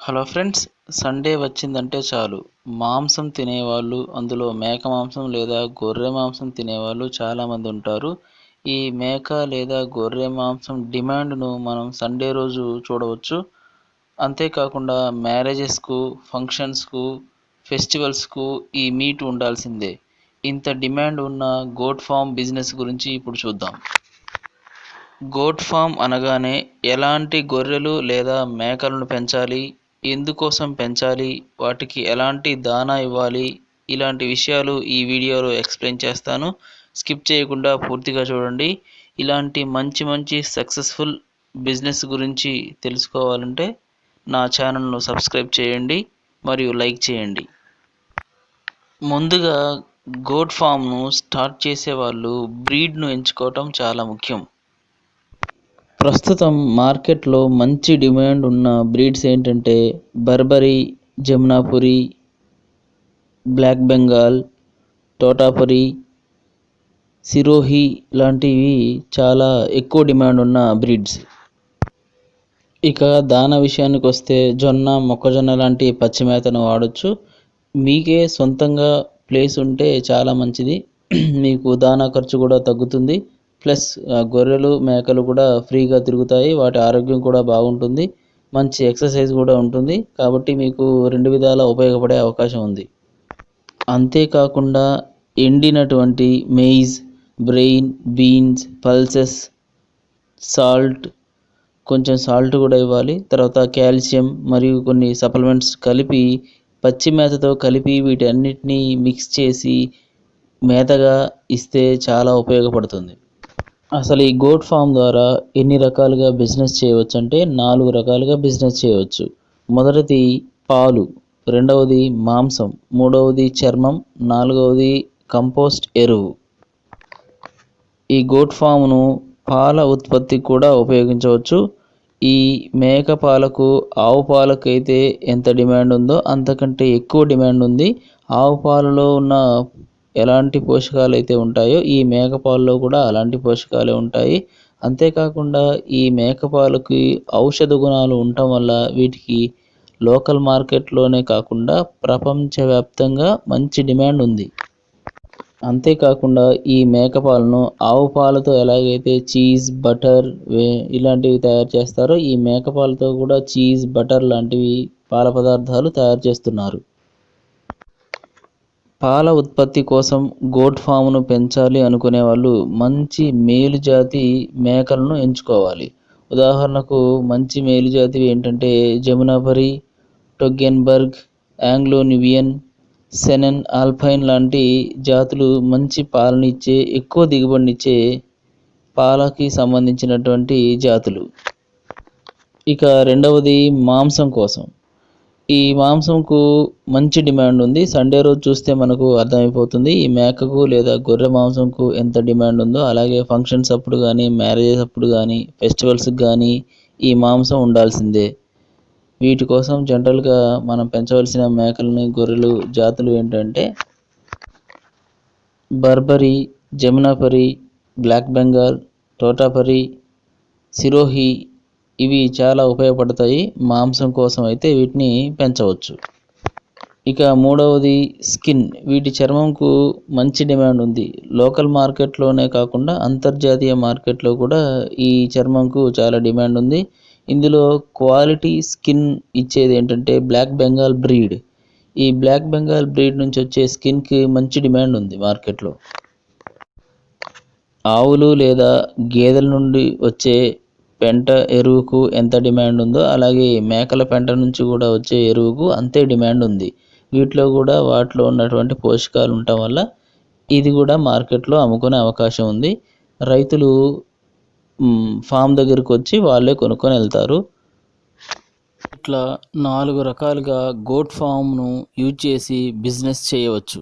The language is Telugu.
హలో ఫ్రెండ్స్ సండే వచ్చిందంటే చాలు. మాంసం తినేవాళ్ళు అందులో మేక మాంసం లేదా గొర్రె మాంసం తినేవాళ్ళు చాలామంది ఉంటారు. ఈ మేక లేదా గొర్రె మాంసం డిమాండ్ను మనం సండే రోజు చూడవచ్చు. అంతేకాకుండా మ్యారేజెస్కు ఫంక్షన్స్కు ఫెస్టివల్స్కు ఈ మీట్ ఉండాల్సిందే. ఇంత డిమాండ్ ఉన్న గోట్ ఫామ్ బిజినెస్ గురించి ఇప్పుడు చూద్దాం. గోట్ ఫామ్ అనగానే ఎలాంటి గొర్రెలు లేదా మేకలను పెంచాలి? ఎందుకోసం పెంచాలి? వాటికి ఎలాంటి దానా ఇవ్వాలి? ఇలాంటి విషయాలు ఈ వీడియోలో ఎక్స్ప్లెయిన్ చేస్తాను. స్కిప్ చేయకుండా పూర్తిగా చూడండి. ఇలాంటి మంచి మంచి సక్సెస్ఫుల్ బిజినెస్ గురించి తెలుసుకోవాలంటే నా ఛానల్ను సబ్స్క్రైబ్ చేయండి మరియు లైక్ చేయండి. ముందుగా గోట్ ఫామ్ను స్టార్ట్ చేసే వాళ్ళు బ్రీడ్ను ఎంచుకోవటం చాలా ముఖ్యం. ప్రస్తుతం మార్కెట్లో మంచి డిమాండ్ ఉన్న బ్రీడ్స్ ఏంటంటే బర్బరీ జమునాపురి బ్లాక్ బెంగాల్ తోటాపురి సిరోహి లాంటివి చాలా ఎక్కువ డిమాండ్ ఉన్న బ్రీడ్స్. ఇక దాన విషయానికి వస్తే జొన్న మొక్కజొన్న లాంటి పచ్చి మేతను వాడచ్చు. మీకే సొంతంగా ప్లేస్ ఉంటే చాలా మంచిది. మీకు దానా ఖర్చు కూడా తగ్గుతుంది. ప్లస్ గొర్రెలు మేకలు కూడా ఫ్రీగా తిరుగుతాయి. వాటి ఆరోగ్యం కూడా బాగుంటుంది. మంచి ఎక్సర్సైజ్ కూడా ఉంటుంది. కాబట్టి మీకు రెండు విధాల ఉపయోగపడే అవకాశం ఉంది. అంతేకాకుండా ఎండినటువంటి maize bran beans pulses salt కొంచెం సాల్ట్ కూడా ఇవ్వాలి. తర్వాత కాల్షియం మరియు కొన్ని సప్లిమెంట్స్ కలిపి పచ్చి మేతతో కలిపి వీటన్నిటినీ మిక్స్ చేసి మేతగా ఇస్తే చాలా ఉపయోగపడుతుంది. అసలు ఈ గోట్ ఫామ్ ద్వారా ఎన్ని రకాలుగా బిజినెస్ చేయవచ్చు అంటే నాలుగు రకాలుగా బిజినెస్ చేయవచ్చు. మొదటిది పాలు రెండవది మాంసం మూడవది చర్మం నాలుగవది కంపోస్ట్ ఎరువు. ఈ గోట్ ఫామ్ను పాల ఉత్పత్తికి కూడా ఉపయోగించవచ్చు. ఈ మేక పాలకు ఆవు పాలకు అయితే ఎంత డిమాండ్ ఉందో అంతకంటే ఎక్కువ డిమాండ్ ఉంది. ఆవు పాలలో ఉన్న ఎలాంటి పోషకాలు అయితే ఉంటాయో ఈ మేక పాలలో కూడా అలాంటి పోషకాలే ఉంటాయి. అంతేకాకుండా ఈ మేక పాలకి ఔషధ గుణాలు ఉండటం వల్ల వీటికి లోకల్ మార్కెట్లోనే కాకుండా ప్రపంచవ్యాప్తంగా మంచి డిమాండ్ ఉంది. అంతేకాకుండా ఈ మేక పాలను ఆవు పాలతో ఎలాగైతే చీజ్ బటర్ ఇలాంటివి తయారు చేస్తారో ఈ మేక పాలతో కూడా చీజ్ బటర్ లాంటివి పాల పదార్థాలు తయారు చేస్తున్నారు. పాల ఉత్పత్తి కోసం గోట్ ఫామ్ను పెంచాలి అనుకునే వాళ్ళు మంచి మేలు జాతి మేకలను ఎంచుకోవాలి. ఉదాహరణకు మంచి మేలు జాతివి ఏంటంటే జమునాపరి టొగ్గెన్బర్గ్ ఆంగ్లో నివియన్ సెనెన్ ఆల్పైన్ లాంటి జాతులు మంచి పాలనిచ్చే ఎక్కువ దిగుబడినిచ్చే పాలకి సంబంధించినటువంటి జాతులు. ఇక రెండవది మాంసం కోసం. ఈ మాంసంకు మంచి డిమాండ్ ఉంది. సండే రోజు చూస్తే మనకు అర్థమైపోతుంది. ఈ మేకకు లేదా గొర్రె మాంసంకు ఎంత డిమాండ్ ఉందో. అలాగే ఫంక్షన్స్ అప్పుడు కానీ మ్యారేజెస్ అప్పుడు కానీ ఫెస్టివల్స్కి కానీ ఈ మాంసం ఉండాల్సిందే. వీటి కోసం జనరల్గా మనం పెంచవలసిన మేకలని గొర్రెలు జాతులు ఏంటంటే బర్బరీ జమునాపరి బ్లాక్ బెంగాల్ తోటాపరి సిరోహి ఇవి చాలా ఉపయోగపడతాయి మాంసం కోసం అయితే వీటిని పెంచవచ్చు. ఇక మూడవది స్కిన్. వీటి చర్మంకు మంచి డిమాండ్ ఉంది. లోకల్ మార్కెట్లోనే కాకుండా అంతర్జాతీయ మార్కెట్లో కూడా ఈ చర్మంకు చాలా డిమాండ్ ఉంది. ఇందులో క్వాలిటీ స్కిన్ ఇచ్చేది ఏంటంటే బ్లాక్ బెంగాల్ బ్రీడ్. ఈ బ్లాక్ బెంగాల్ బ్రీడ్ నుంచి వచ్చే స్కిన్కి మంచి డిమాండ్ ఉంది మార్కెట్లో. ఆవులు లేదా గేదెల నుండి వచ్చే పెంట ఎరువుకు ఎంత డిమాండ్ ఉందో అలాగే మేకల పెంట నుంచి కూడా వచ్చే ఎరువుకు అంతే డిమాండ్ ఉంది. వీటిలో కూడా వాటిలో ఉన్నటువంటి పోషకాలు ఉండటం వల్ల ఇది కూడా మార్కెట్లో అమ్ముకునే అవకాశం ఉంది. రైతులు ఫామ్ దగ్గరికి వచ్చి వాళ్ళే కొనుక్కొని వెళ్తారు. ఇట్లా నాలుగు రకాలుగా గోట్ ఫామ్ను యూజ్ చేసి బిజినెస్ చేయవచ్చు.